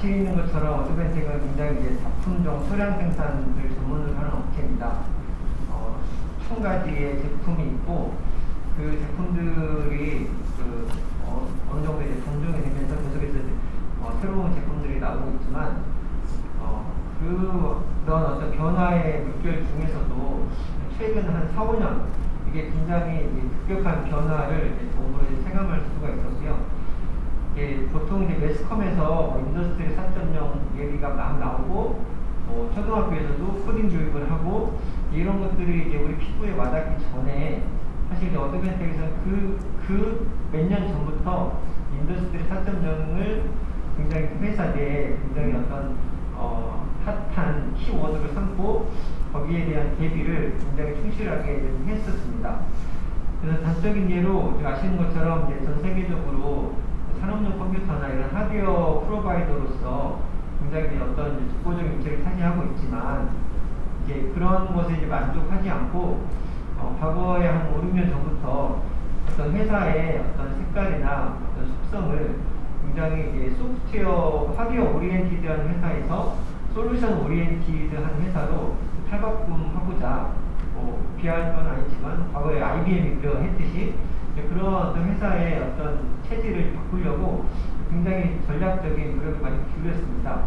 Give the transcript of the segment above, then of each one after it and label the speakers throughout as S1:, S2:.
S1: 아시는 것처럼 어드벤텍은 굉장히 이제 작품종 소량 생산을 전문으로 하는 업체입니다. 어, 천 가지의 제품이 있고 그 제품들이 그 어, 느 정도 이제 단종이 되면서 계속해서 어, 새로운 제품들이 나오고 있지만 어, 그런 어떤 변화의 물결 중에서도 최근 한 4, 5년 이게 굉장히 급격한 변화를 이제 체감할 수가 있었고요. 이게 보통 이제 매스컴에서 뭐 industry 4.0 얘기가 막 나오고 뭐 초등학교에서도 코딩 교육을 하고 이런 것들이 이제 우리 피부에 와닿기 전에 사실 이제 어드벤텍에서는 그, 그 몇 년 전부터 industry 4.0을 굉장히 그 회사 내에 굉장히 어떤 어, 핫한 키워드를 삼고 거기에 대한 대비를 굉장히 충실하게 했었습니다. 그래서 단적인 예로 아시는 것처럼 전 세계적으로 산업용 컴퓨터나 이런 하드웨어 provider로서 굉장히 어떤 독보적인 위치를 차지하고 있지만 이제 그런 것에 이제 만족하지 않고 어, 과거에 한 5, 6년 전부터 어떤 회사의 어떤 색깔이나 어떤 속성을 굉장히 이제 소프트웨어 하드웨어 oriented한 회사에서 솔루션 oriented한 회사로 탈바꿈하고자 뭐 비할 건 아니지만 과거에 IBM이 그러했듯이 그런 어떤 회사의 어떤 체질을 바꾸려고 굉장히 전략적인 노력을 많이 기울였습니다.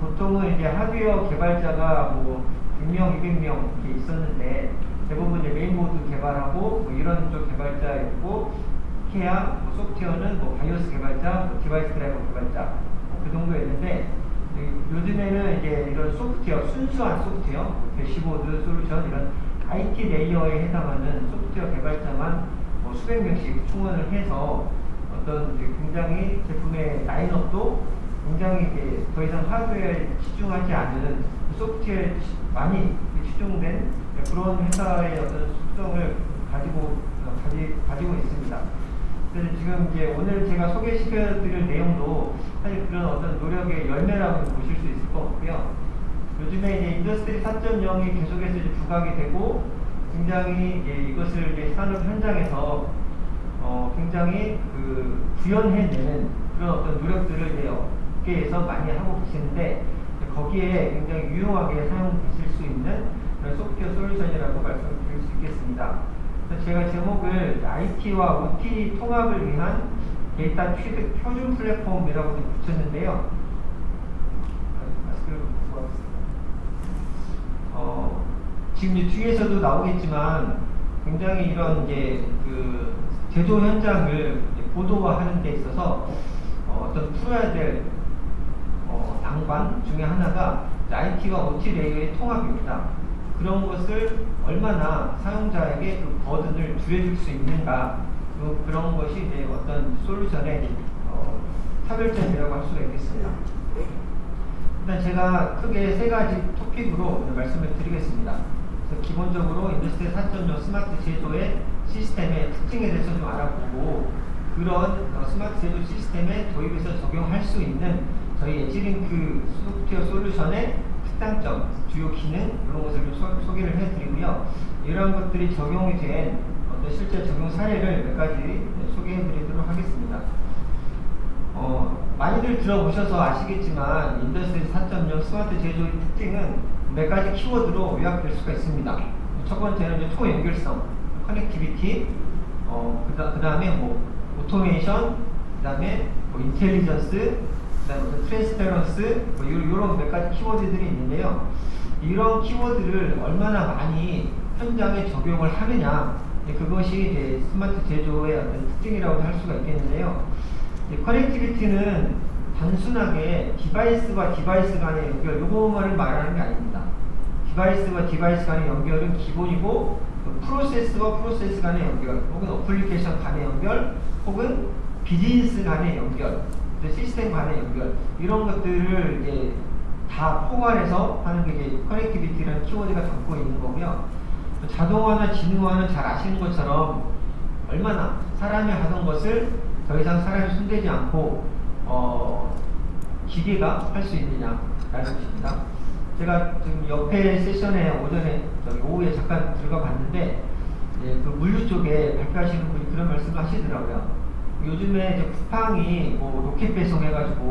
S1: 보통은 이제 하드웨어 개발자가 뭐 100명, 200명 이렇게 있었는데 대부분 이제 메인보드 개발하고 뭐 이런 쪽 개발자 있고 기껏해야 뭐 소프트웨어는 뭐 BIOS 개발자, 뭐 device driver 개발자 뭐그 정도였는데 요즘에는 이제 이런 소프트웨어 순수한 소프트웨어, 뭐 대시보드 솔루션 이런 IT layer에 해당하는 소프트웨어 개발자만 뭐 수백 명씩 충원을 해서 어떤 굉장히 제품의 라인업도 굉장히 이제 더 이상 하드웨어에 치중하지 않은 소프트웨어에 많이 치중된 그런 회사의 어떤 속성을 가지고 가지, 가지고 있습니다. 그래서 지금 이제 오늘 제가 소개시켜드릴 내용도 사실 그런 어떤 노력의 열매라고 보실 수 있을 것 같고요. 요즘에 이제 industry 4.0이 계속해서 이제 부각이 되고 굉장히 이제 이것을 이제 산업 현장에서 어 굉장히 그 구현해내는 그런 어떤 노력들을 이제 업계에서 많이 하고 계시는데 거기에 굉장히 유용하게 사용되실 수 있는 그런 소프트웨어 솔루션이라고 말씀을 드릴 수 있겠습니다. 제가 제목을 IT와 OT 통합을 위한 데이터 취득 표준 플랫폼이라고 붙였는데요. 어, 지금 뒤에서도 나오겠지만 굉장히 이런 이제 그 제조 현장을 고도화하는 데 있어서 어, 떤 풀어야 될 어, 난관 중에 하나가 IT와 OT layer의 통합입니다. 그런 것을 얼마나 사용자에게 그 burden을 줄여줄 수 있는가 그, 그런 것이 이제 어떤 솔루션의 어, 차별점이라고 할 수가 있겠습니다. 일단 제가 크게 세 가지 토픽으로 말씀을 드리겠습니다. 기본적으로 industry 4.0 스마트 제조의 시스템의 특징에 대해서 좀 알아보고 그런 어, 스마트 제조 시스템에 도입해서 적용할 수 있는 저희 에지링크 소프트웨어 솔루션의 특장점, 주요 기능 이런 것을 좀 소, 개를 해드리고요. 이러한 것들이 적용이 된 어떤 실제 적용 사례를 몇 가지 소개해드리도록 하겠습니다. 어, 많이들 들어보셔서 아시겠지만 Industry 4.0 스마트 제조의 특징은 몇 가지 키워드로 요약될 수가 있습니다. 첫 번째는 이제 초 연결성, connectivity, 어, 그 다음에 뭐 오토메이션, 그 다음에 뭐 intelligence, 그다음에 transparence 뭐 이런 몇 가지 키워드들이 있는데요. 이런 키워드를 얼마나 많이 현장에 적용을 하느냐 그것이 스마트 제조의 어떤 특징이라고 할 수가 있겠는데요. connectivity는 단순하게 device와 device 간의 연결 요거만을 말하는 게 아닙니다. device와 device 간의 연결은 기본이고 프로세스와 프로세스 간의 연결 혹은 어플리케이션 간의 연결 혹은 비즈니스 간의 연결 시스템 간의 연결 이런 것들을 이제 다 포괄해서 하는 게 이제 connectivity라는 키워드가 담고 있는 거고요. 자동화나 지능화는 잘 아시는 것처럼 얼마나 사람이 하던 것을 더 이상 사람이 손대지 않고 어, 기계가 할 수 있느냐 라는 것입니다. 제가 지금 옆에 세션에 오전에 오후에 잠깐 들어가 봤는데 예, 그 물류 쪽에 발표하시는 분이 그런 말씀을 하시더라고요. 요즘에 이제 쿠팡이 뭐 로켓 배송 해가지고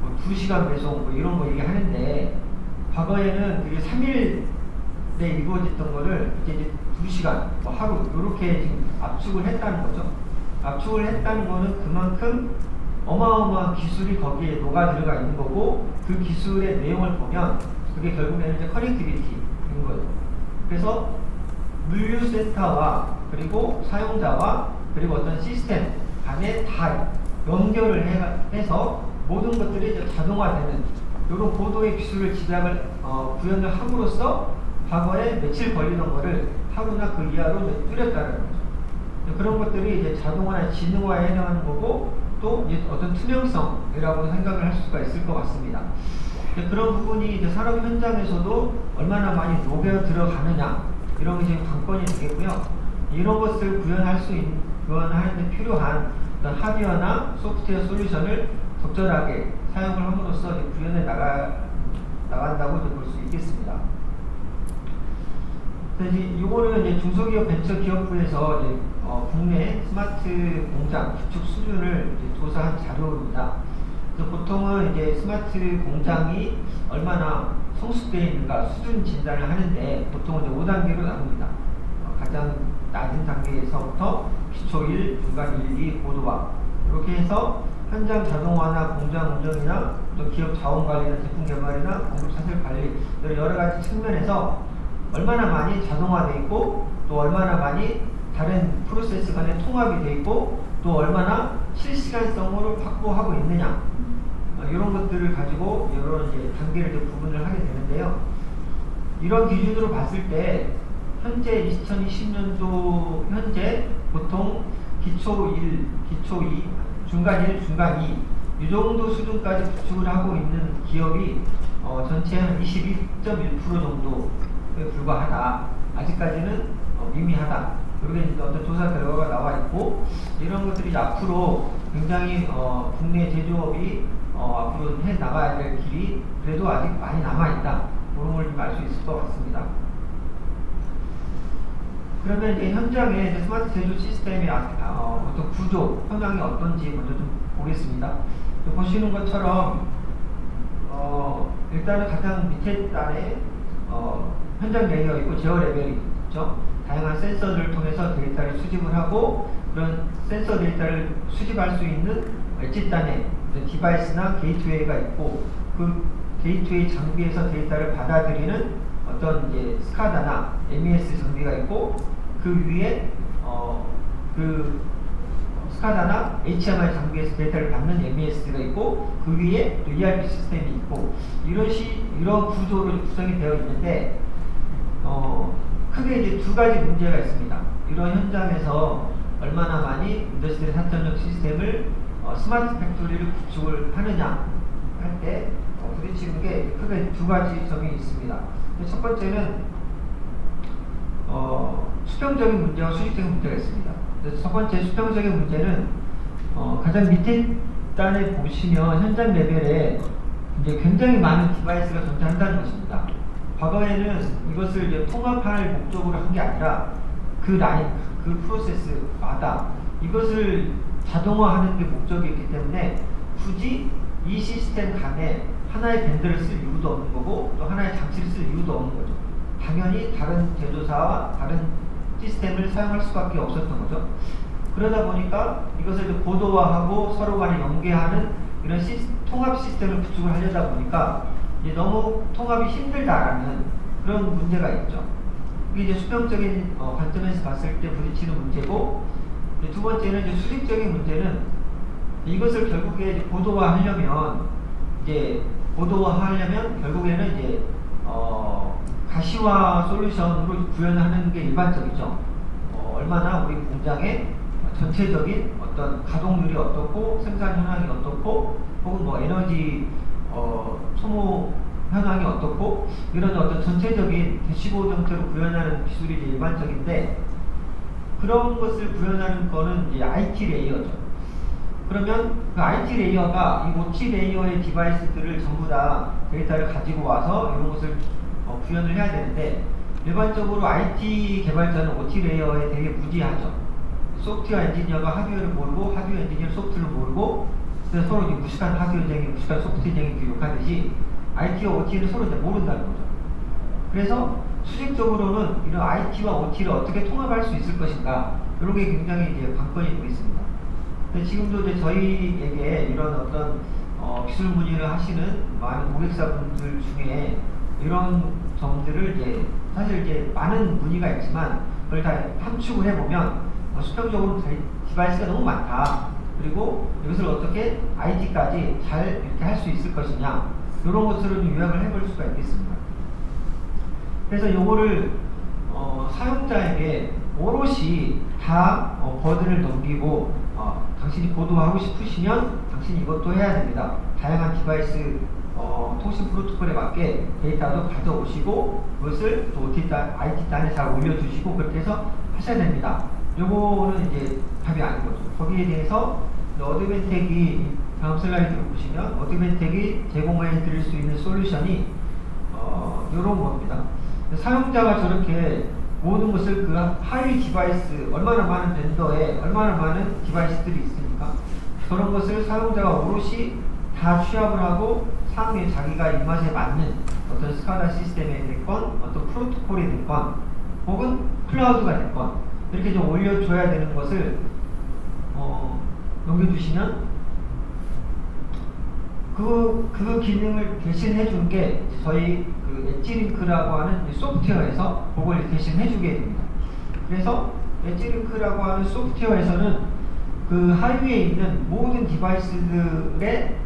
S1: 뭐 2시간 배송 뭐 이런 거 얘기하는데 과거에는 그게 3일에 이루어졌던 거를 이제, 이제 2시간, 뭐 하루 이렇게 지금 압축을 했다는 거죠. 압축을 했다는 거는 그만큼 어마어마한 기술이 거기에 녹아 들어가 있는 거고 그 기술의 내용을 보면 그게 결국에는 이제 connectivity인 거죠. 그래서 물류센터와 그리고 사용자와 그리고 어떤 시스템 간에 다 연결을 해, 해서 모든 것들이 이제 자동화되는 이런 고도의 기술을 지향을 어, 구현을 함으로써 과거에 며칠 걸리던 거를 하루나 그 이하로 줄였다는 거죠. 그런 것들이 이제 자동화나 지능화에 해당하는 거고 또 어떤 투명성이라고 생각을 할 수가 있을 것 같습니다. 그런 부분이 이제 산업 현장에서도 얼마나 많이 녹여 들어가느냐 이런 게 지금 관건이 되겠고요. 이런 것을 구현할 수 있는 구현하는 데 필요한 어떤 하드웨어나 소프트웨어 솔루션을 적절하게 사용을 함으로써 구현해 나가 나간다고 볼 수 있겠습니다. 이제 이거는 이제 중소기업 벤처 기업부에서 이제 어, 국내 스마트 공장 구축 수준을 조사한 자료입니다. 그래서 보통은 이제 스마트 공장이 얼마나 성숙되어 있는가 수준 진단을 하는데 보통은 이제 5단계로 나눕니다. 어, 가장 낮은 단계에서부터 기초 1, 중간 1, 2, 고도화 이렇게 해서 현장 자동화나 공장 운영이나 또 기업 자원 관리나 제품 개발이나 공급 사슬 관리 여러 가지 측면에서 얼마나 많이 자동화되어 있고 또 얼마나 많이 다른 프로세스 간에 통합이 되어 있고 또 얼마나 실시간성으로 확보하고 있느냐 어, 이런 것들을 가지고 여러 이제 단계를 이제 구분을 하게 되는데요. 이런 기준으로 봤을 때 현재 2020년도 현재 보통 기초 1, 기초 2, 중간 1, 중간 2, 이 정도 수준까지 구축을 하고 있는 기업이 어, 전체 한 22.1% 정도에 불과하다. 아직까지는 어, 미미하다. 그렇게 이제 어떤 조사 결과가 나와 있고 이런 것들이 앞으로 굉장히 어, 국내 제조업이 어, 앞으로 해 나가야 될 길이 그래도 아직 많이 남아 있다. 그런 걸 좀 알 수 있을 것 같습니다. 그러면 이제 현장에 이제 스마트 제조 시스템의 아, 어, 어떤 구조, 현황이 어떤지 먼저 좀 보겠습니다. 보시는 것처럼 어, 일단은 가장 밑에 단에 어, 현장 layer 있고 제어 레벨이 있죠. 다양한 센서들을 통해서 데이터를 수집을 하고 그런 센서 데이터를 수집할 수 있는 엣지 단에 device나 gateway가 있고 그 게이트웨이 장비에서 데이터를 받아들이는 어떤 이제 SCADA나 MES 장비가 있고 그 위에 어 그 SCADA나 HMI 장비에서 데이터를 받는 MES가 있고 그 위에 또 ERP 시스템이 있고 이런 시 이런 구조로 구성이 되어 있는데 어 크게 이제 두 가지 문제가 있습니다. 이런 현장에서 얼마나 많이 Industry 4.0 시스템을 어, smart factory를 구축을 하느냐 할 때 어, 부딪히는 게 크게 두 가지 점이 있습니다. 첫 번째는 어, 수평적인 문제와 수직적인 문제가 있습니다. 첫 번째 수평적인 문제는 어, 가장 밑에 단에 보시면 현장 레벨에 이제 굉장히 많은 device가 존재한다는 것입니다. 과거에는 이것을 이제 통합할 목적으로 한 게 아니라 그 라인, 그 프로세스마다 이것을 자동화하는 게 목적이었기 때문에 굳이 이 시스템 간에 하나의 vendor를 쓸 이유도 없는 거고 또 하나의 장치를 쓸 이유도 없는 거죠. 당연히 다른 제조사와 다른 시스템을 사용할 수밖에 없었던 거죠. 그러다 보니까 이것을 고도화하고 서로 간에 연계하는 이런 시스, 통합 시스템을 구축을 하려다 보니까 이제 너무 통합이 힘들다라는 그런 문제가 있죠. 이게 이제 수평적인 어, 관점에서 봤을 때 부딪히는 문제고 두 번째는 이제 수직적인 문제는 이것을 결국에 이제 고도화하려면 이제 고도화하려면 결국에는 이제 어, 가시화 solution으로 구현하는 게 일반적이죠. 어, 얼마나 우리 공장의 전체적인 어떤 가동률이 어떻고 생산 현황이 어떻고 혹은 뭐 에너지 어, 소모 현황이 어떻고 이런 어떤 전체적인 대시보드 형태로 구현하는 기술이 일반적인데 그런 것을 구현하는 거는 이제 IT layer죠. 그러면 그 IT layer가 이 OT layer의 device들을 전부 다 데이터를 가지고 와서 이런 것을 어, 구현을 해야 되는데 일반적으로 IT 개발자는 OT 레이어에 되게 무지하죠. 소프트웨어 엔지니어가 하드웨어를 모르고 하드웨어 엔지니어는 소프트웨어를 모르고 그래서 서로 무식한 하드웨어쟁이 무식한 소프트웨어쟁이 교육하듯이 IT와 OT를 서로 이제 모른다는 거죠. 그래서 수직적으로는 이런 IT와 OT를 어떻게 통합할 수 있을 것인가 이런 게 굉장히 이제 관건이 되고 있습니다. 근데 지금도 이제 저희에게 이런 어떤 어, 기술 문의를 하시는 많은 고객사분들 중에 이런 점들을 이제 사실 이제 많은 문의가 있지만 그걸 다 함축을 해보면 어, 수평적으로 디- device가 너무 많다. 그리고 이것을 어떻게 IT까지 잘 이렇게 할 수 있을 것이냐 이런 것들을 좀 요약을 해볼 수가 있겠습니다. 그래서 요거를 어, 사용자에게 오롯이 다 어, burden을 넘기고 어, 당신이 보도하고 싶으시면 당신이 이것도 해야 됩니다. 다양한 device 어, 통신 프로토콜에 맞게 데이터도 가져오시고 그것을 또 IT 단에 잘 올려주시고 그렇게 해서 하셔야 됩니다. 요거는 이제 답이 아닌 거죠. 거기에 대해서 Advantech이 다음 슬라이드를 보시면 Advantech이 제공해 드릴 수 있는 solution이 어, 이런 겁니다. 사용자가 저렇게 모든 것을 그 하위 device, 얼마나 많은 vendor에 얼마나 많은 device들이 있으니까 그런 것을 사용자가 오롯이 다 취합을 하고 상위에 자기가 입맛에 맞는 어떤 스카다 시스템이 됐건 어떤 프로토콜이 됐건 혹은 클라우드가 됐건 이렇게 좀 올려줘야 되는 것을 어, 넘겨주시면 그, 그 기능을 대신해 준 게 저희 그 엣지링크라고 하는 이 소프트웨어에서 그걸 대신해 주게 됩니다. 그래서 EdgeLink라고 하는 소프트웨어에서는 그 하위에 있는 모든 device들의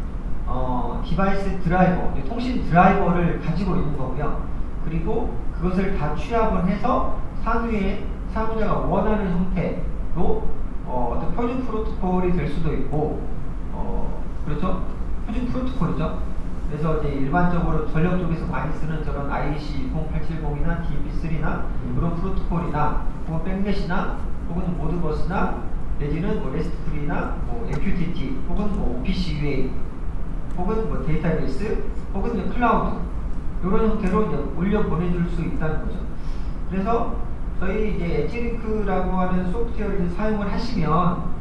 S1: 어, device driver, 통신 드라이버를 가지고 있는 거고요. 그리고 그것을 다 취합을 해서 상위에 사용자가 원하는 형태로 어, 떤 표준 프로토콜이 될 수도 있고, 어, 그렇죠? 표준 프로토콜이죠. 그래서 이제 일반적으로 전력 쪽에서 많이 쓰는 저런 IEC 0870이나 DNP3나 그런 프로토콜이나 혹은 BACnet이나 혹은 Modbus나 내지는 뭐 RESTful이나 뭐 MQTT 혹은 뭐 OPC UA 혹은 뭐 데이터베이스 혹은 클라우드 이런 형태로 이제 올려 보내줄 수 있다는 거죠. 그래서 저희 이제 EdgeLink라고 하는 소프트웨어를 사용을 하시면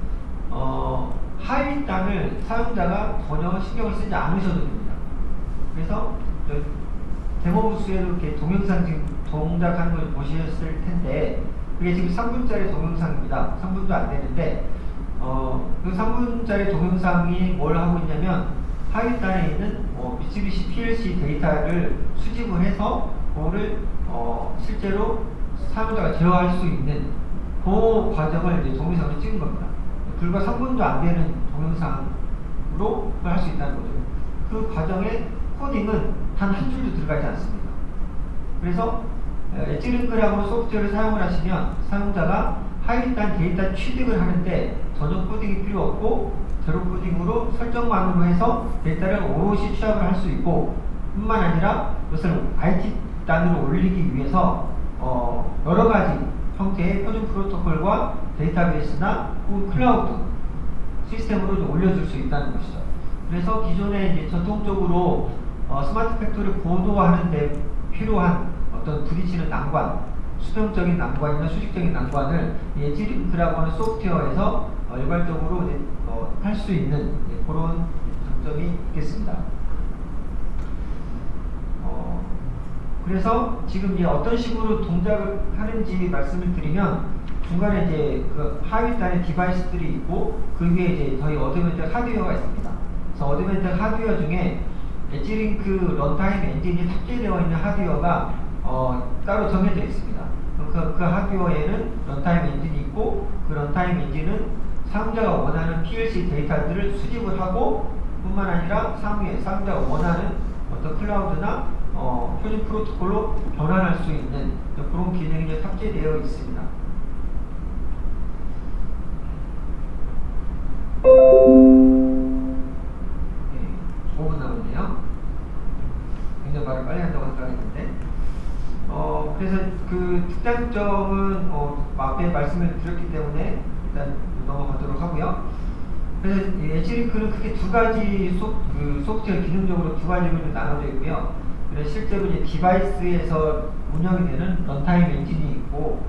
S1: 어, 하위 단을 사용자가 전혀 신경을 쓰지 않으셔도 됩니다. 그래서 저 데모 부스에도 이렇게 동영상 지금 동작하는 걸 보셨을 텐데 그게 지금 3분짜리 동영상입니다. 3분도 안 되는데 어, 그 3분짜리 동영상이 뭘 하고 있냐면 하위 단에 있는 어, 미쓰비시 PLC 데이터를 수집을 해서 그거를 어, 실제로 사용자가 제어할 수 있는 그 과정을 이제 동영상으로 찍은 겁니다. 불과 3분도 안 되는 동영상으로 그걸 할 수 있다는 거죠. 그 과정에 코딩은 단 한 줄도 들어가지 않습니다. 그래서 EdgeLink라고 소프트웨어를 사용을 하시면 사용자가 하위단 데이터 취득을 하는데 전혀 코딩이 필요 없고 제로 코딩으로 설정만으로 해서 데이터를 오롯이 취합을 할 수 있고 뿐만 아니라 그것을 IT 단으로 올리기 위해서 어, 여러 가지 형태의 표준 프로토콜과 데이터베이스나 혹은 클라우드 시스템으로 좀 올려줄 수 있다는 것이죠. 그래서 기존에 이제 전통적으로 어, 스마트 팩토리 도입하는 데 필요한 어떤 부딪히는 난관, 수평적인 난관이나 수직적인 난관을 EdgeLink라고 하는 소프트웨어에서 어, 일괄적으로 어, 할 수 있는 그런 장점이 있겠습니다. 어, 그래서 지금 이제 어떤 식으로 동작을 하는지 말씀을 드리면 중간에 이제 그 하위 단의 디바이스들이 있고 그 위에 이제 저희 Advantech 하드웨어가 있습니다. 그래서 Advantech 하드웨어 중에 EdgeLink runtime 엔진이 탑재되어 있는 하드웨어가 어, 따로 정해져 있습니다. 그, 그 하드웨어에는 runtime 엔진이 있고 그 runtime 엔진은 사용자가 원하는 PLC 데이터들을 수집을 하고 뿐만 아니라 사용자가 원하는 어떤 클라우드나 어, 표준 프로토콜로 변환할 수 있는 그런 기능이 탑재되어 있습니다. 네, 5분 남았네요. 굉장히 말을 어, 그래서 그 특장점은 어, 앞에 말씀을 드렸기 때문에 일단 넘어가도록 하고요. 그래서 이 EdgeLink는 크게 두 가지 소, 그 소프트웨어 기능적으로 두 가지로 좀 나눠져 있고요. 실제로 이제 디바이스에서 운영이 되는 runtime 엔진이 있고,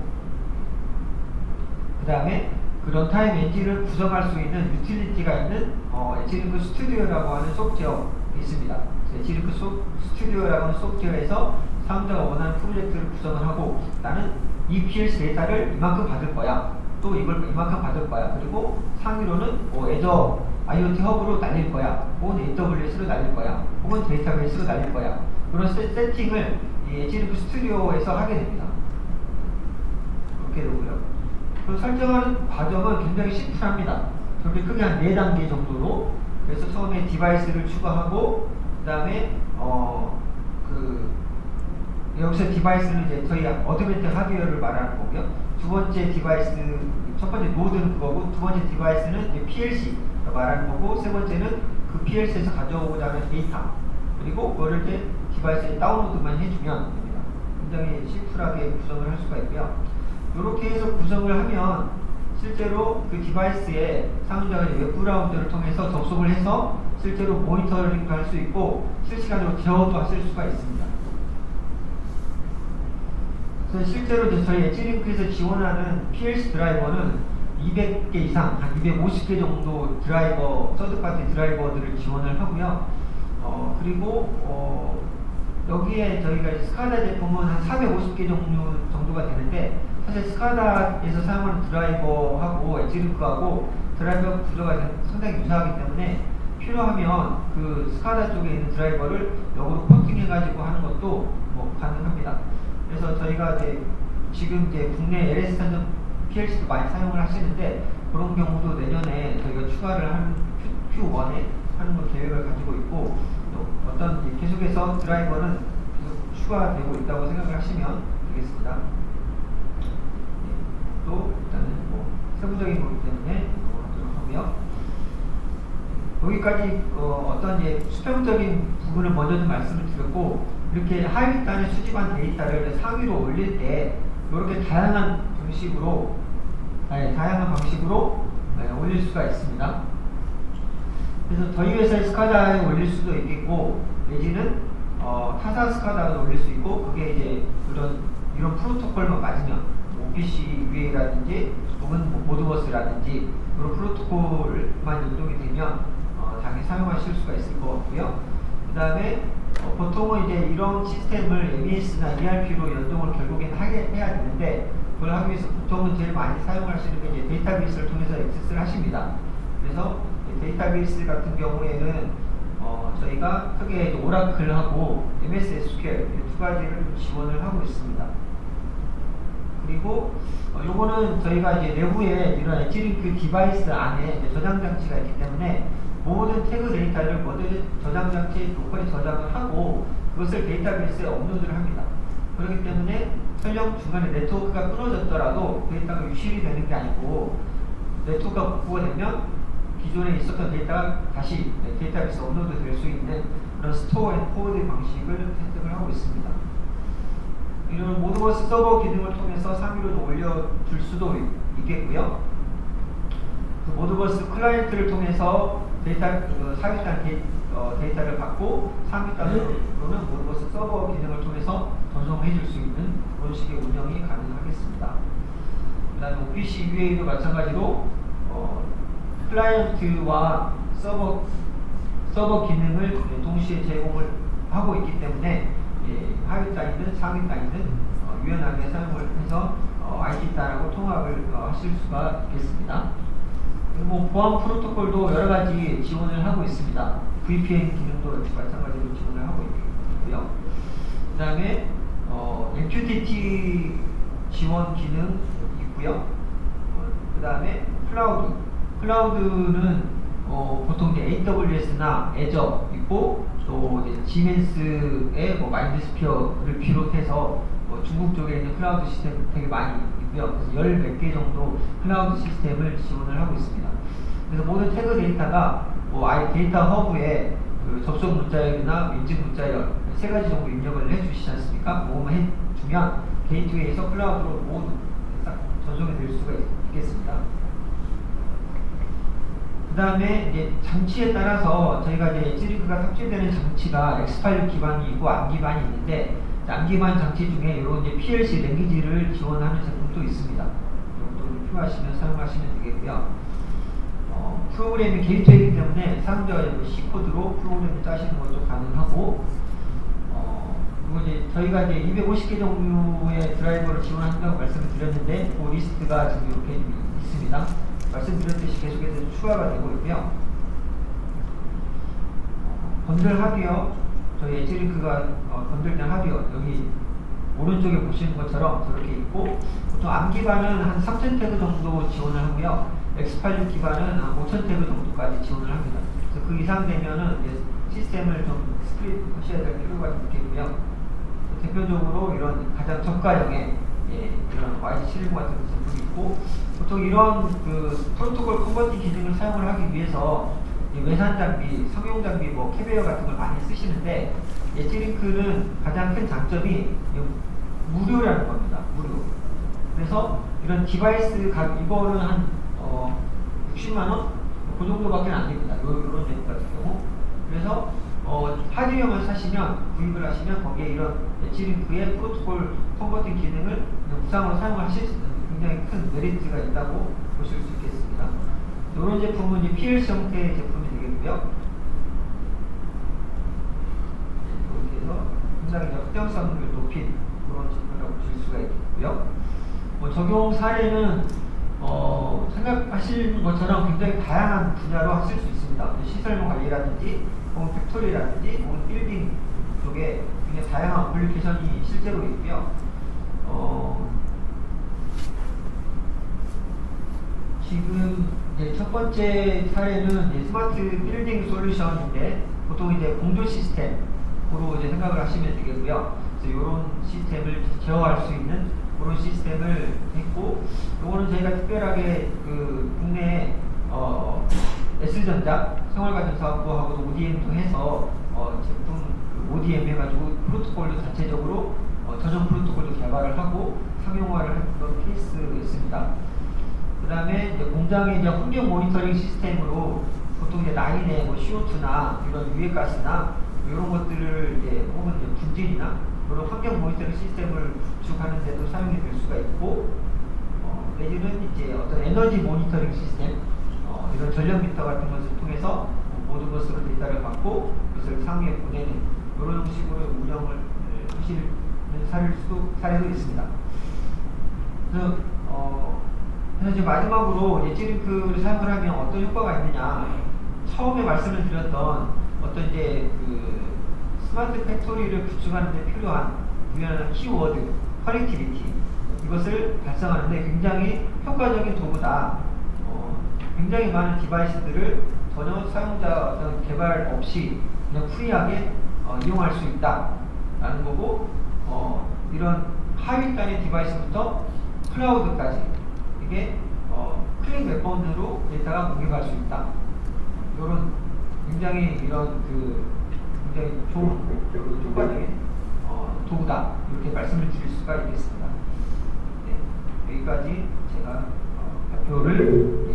S1: 그 다음에 그 runtime 엔진을 구성할 수 있는 유틸리티가 있는 어, EdgeLink Studio라고 하는 소프트웨어가 있습니다. EdgeLink 소, Studio라고 하는 소프트웨어에서 사용자가 원하는 프로젝트를 구성을 하고 나는 이 PLC 데이터를 이만큼 받을 거야. 또 이걸 이만큼 받을 거야. 그리고 상위로는 뭐 Azure IoT 허브로 날릴 거야. 혹은 AWS로 날릴 거야. 혹은 데이터베이스로 날릴 거야. 그런 세, 세팅을 이 EdgeLink Studio에서 하게 됩니다. 그렇게 되고요. 그 설정하는 과정은 굉장히 심플합니다. 저렇게 크게 한 4단계 정도로 그래서 처음에 디바이스를 추가하고 그 다음에 어 그 여기서 디바이스는 이제 저희 Advantech 하드웨어를 말하는 거고요. 두 번째 디바이스 첫 번째 노드는 그거고 두 번째 디바이스는 이제 PLC 말하는 거고 세 번째는 그 PLC에서 가져오고자 하는 데이터 그리고 그거를 이제 디바이스에 다운로드만 해주면. 굉장히 심플하게 구성을 할 수가 있고요. 이렇게 해서 구성을 하면 실제로 그 디바이스에 사용자가 웹 브라우저를 통해서 접속을 해서 실제로 모니터링도 할 수 있고 실시간으로 제어도 하실 수가 있습니다. 그래서 실제로 이제 저희 EdgeLink에서 지원하는 PLC 드라이버는 200개 이상, 한 250개 정도 드라이버, third party 드라이버들을 지원을 하고요. 어, 그리고 어, 여기에 저희가 스카다 제품은 한 450개 종류 정도가 되는데 사실 스카다에서 사용하는 드라이버하고 엣지링크하고 드라이버 구조가 상당히 유사하기 때문에 필요하면 그 스카다 쪽에 있는 드라이버를 역으로 코팅해 가지고 하는 것도 뭐 가능합니다. 그래서 저희가 이제 지금 이제 국내 LS 스탠드 PLC도 많이 사용을 하시는데 그런 경우도 내년에 저희가 추가를 한 Q, 1에 하는 걸 계획을 가지고 있고 또 어떤 계속해서 드라이버는 계속 추가되고 있다고 생각을 하시면 되겠습니다. 네, 또 일단은 뭐 세부적인 거기 때문에 넘어가도록 하고요. 여기까지 어, 떤 이제 수평적인 부분을 먼저 좀 말씀을 드렸고 이렇게 하위 단에 수집한 데이터를 상위로 올릴 때 이렇게 다양한 방식으로 네, 다양한 방식으로 네, 올릴 수가 있습니다. 그래서 저희 회사의 스카다에 올릴 수도 있겠고 내지는 어, 타사 스카다에 올릴 수 있고 그게 이제 그런 이런 프로토콜만 맞으면 OPC UA라든지 혹은 뭐 모드버스라든지 그런 프로토콜만 연동이 되면 어, 당연히 사용하실 수가 있을 것 같고요. 그 다음에 어, 보통은 이제 이런 시스템을 MES나 ERP로 연동을 결국엔 하게 해야 되는데 그걸 하기 위해서 보통은 제일 많이 사용하시는 게 이제 데이터베이스를 통해서 액세스를 하십니다. 그래서 데이터베이스 같은 경우에는 어, 저희가 크게 오라클하고 MS SQL 두 가지를 지원을 하고 있습니다. 그리고 어, 요거는 저희가 이제 내부에 이런 EdgeLink 디바이스 안에 저장 장치가 있기 때문에 모든 태그 데이터를 모든 저장 장치에 local에 저장을 하고 그것을 데이터베이스에 업로드를 합니다. 그렇기 때문에 설령 중간에 네트워크가 끊어졌더라도 데이터가 유실이 되는 게 아니고 네트워크가 복구가 되면 기존에 있었던 데이터가 다시 데이터베이스 업로드 될 수 있는 그런 store and forward 방식을 채택을 하고 있습니다. 이런 Modbus 서버 기능을 통해서 상위로 올려줄 수도 있겠고요. 그 Modbus 클라이언트를 통해서 데이터 그 데이, 어, 데이터 를 받고 상위단으로는 Modbus 서버 기능을 통해서 전송해 줄 수 있는 그런 식의 운영이 가능하겠습니다. 그 다음에 OPC UA도 마찬가지로 어, 클라이언트와 서버 서버 기능을 동시에 제공을 하고 있기 때문에 예, 하위 단이든 상위 단이든 어, 유연하게 사용을 해서 어, IT 단하고 통합을 어, 하실 수가 있겠습니다. 뭐 보안 프로토콜도 여러 가지 지원을 하고 있습니다. VPN 기능도 마찬가지로 지원을 하고 있고요. 그 다음에 어, MQTT 지원 기능 있고요. 어, 그 다음에 클라우드. 클라우드는 어, 보통 이제 AWS나 Azure 있고 또 이제 지멘스의 뭐 MindSphere를 비롯해서 뭐 중국 쪽에 있는 클라우드 시스템 되게 많이 있고요. 그래서 열 몇 개 정도 클라우드 시스템을 지원을 하고 있습니다. 그래서 모든 태그 데이터가 뭐 IoT 허브에 그 접속 문자열이나 인증 문자열 세 가지 정도 입력을 해주시지 않습니까? 그거만 해주면 게이트웨이에서 클라우드로 모두 싹 전송이 될 수가 있겠습니다. 그 다음에 이제 장치에 따라서 저희가 이제 찌리크가 탑재되는 장치가 X86 기반이 있고 ARM 기반이 있는데 ARM 기반 장치 중에 이런 이제 PLC language를 지원하는 제품도 있습니다. 이것도 필요하시면 사용하시면 되겠고요. 어, 프로그램이 게이트웨이기 때문에 사용자가 C 코드로 프로그램을 짜시는 것도 가능하고 어, 그리고 이제 저희가 이제 250개 정도의 드라이버를 지원한다고 말씀을 드렸는데 그 리스트가 지금 이렇게 있습니다. 말씀드렸듯이 계속해서 추가가 되고 있고요. 어, 건들 하드웨어, 저희 엣지링크가 어, bundle된 하드웨어 여기 오른쪽에 보시는 것처럼 저렇게 있고 보통 ARM 기반은 한 3,000태그 정도 지원을 하고요. X86 기반은 한 5,000태그 정도까지 지원을 합니다. 그래서 그 이상 되면은 시스템을 좀 split 하셔야 될 필요가 좀 있겠고요. 대표적으로 이런 가장 저가형의 예, 이런 YG710 같은 제품이 있고 보통 이런 그 프로토콜 converting 기능을 사용을 하기 위해서 이 외산 장비, 상용 장비, 뭐 캡웨어 같은 걸 많이 쓰시는데 엣지링크는 가장 큰 장점이 이 무료라는 겁니다. 무료. 그래서 이런 device가 이거는 한 어, 60만 원? 그 정도밖에 안 됩니다. 요, 요런 제품 같은 경우. 그래서 어, 하드웨어만 사시면 구입을 하시면 거기에 이런 엣지링크의 프로토콜 converting 기능을 무상으로 사용하실 수 있는 굉장히 큰 메리트가 있다고 보실 수 있겠습니다. 이런 제품은 이제 PLC 형태의 제품이 되겠고요. 이렇게 해서 굉장히 확장성을 높인 그런 제품이라고 보실 수가 있고요. 뭐 적용 사례는 어, 생각하시는 것처럼 굉장히 다양한 분야로 하실 수 있습니다. 시설물 관리라든지 혹은 factory라든지 혹은 빌딩 쪽에 굉장히 다양한 application이 실제로 있고요. 어, 지금 이제 첫 번째 사례는 이제 smart building solution인데 보통 이제 공조 시스템으로 이제 생각을 하시면 되겠고요. 그래서 이런 시스템을 제어할 수 있는 그런 시스템을 했고, 요거는 저희가 특별하게 그 국내 어, S전자 생활가정 사업부하고도 ODM도 해서 어, 제품 그 ODM 해가지고 프로토콜도 자체적으로 어, 전용 프로토콜도 개발을 하고 상용화를 했던 케이스였습니다. 그 다음에 공장의 이제 환경 모니터링 시스템으로 보통 이제 라인에 뭐 CO2나 이런 유해가스나 이런 것들을 이제 혹은 이제 분진이나 그런 환경 모니터링 시스템을 구축하는 데도 사용이 될 수가 있고 어, 내지는 이제 어떤 에너지 모니터링 시스템 어, 이런 전력 미터 같은 것을 통해서 모든 것으로 데이터를 받고 그것을 상위에 보내는 이런 식으로 운영을 하시는 사례도, 사례도 있습니다. 그래서 어, 그래서 이제 마지막으로 예지링크를 사용을 하면 어떤 효과가 있느냐 처음에 말씀을 드렸던 어떤 이제 그 smart factory를 구축하는 데 필요한 유연한 키워드, connectivity 이것을 달성하는데 굉장히 효과적인 도구다. 어, 굉장히 많은 device들을 전혀 사용자 어떤 개발 없이 그냥 free하게 어, 이용할 수 있다 라는 거고 어, 이런 하위단의 device부터 클라우드까지 이게 어, 클릭 몇 번으로 데이터가 공개할 수 있다. 이런 굉장히 이런 그 굉장히 좋은 효과적인 어, 도구다 이렇게 말씀을 드릴 수가 있겠습니다. 네, 여기까지 제가 어, 발표를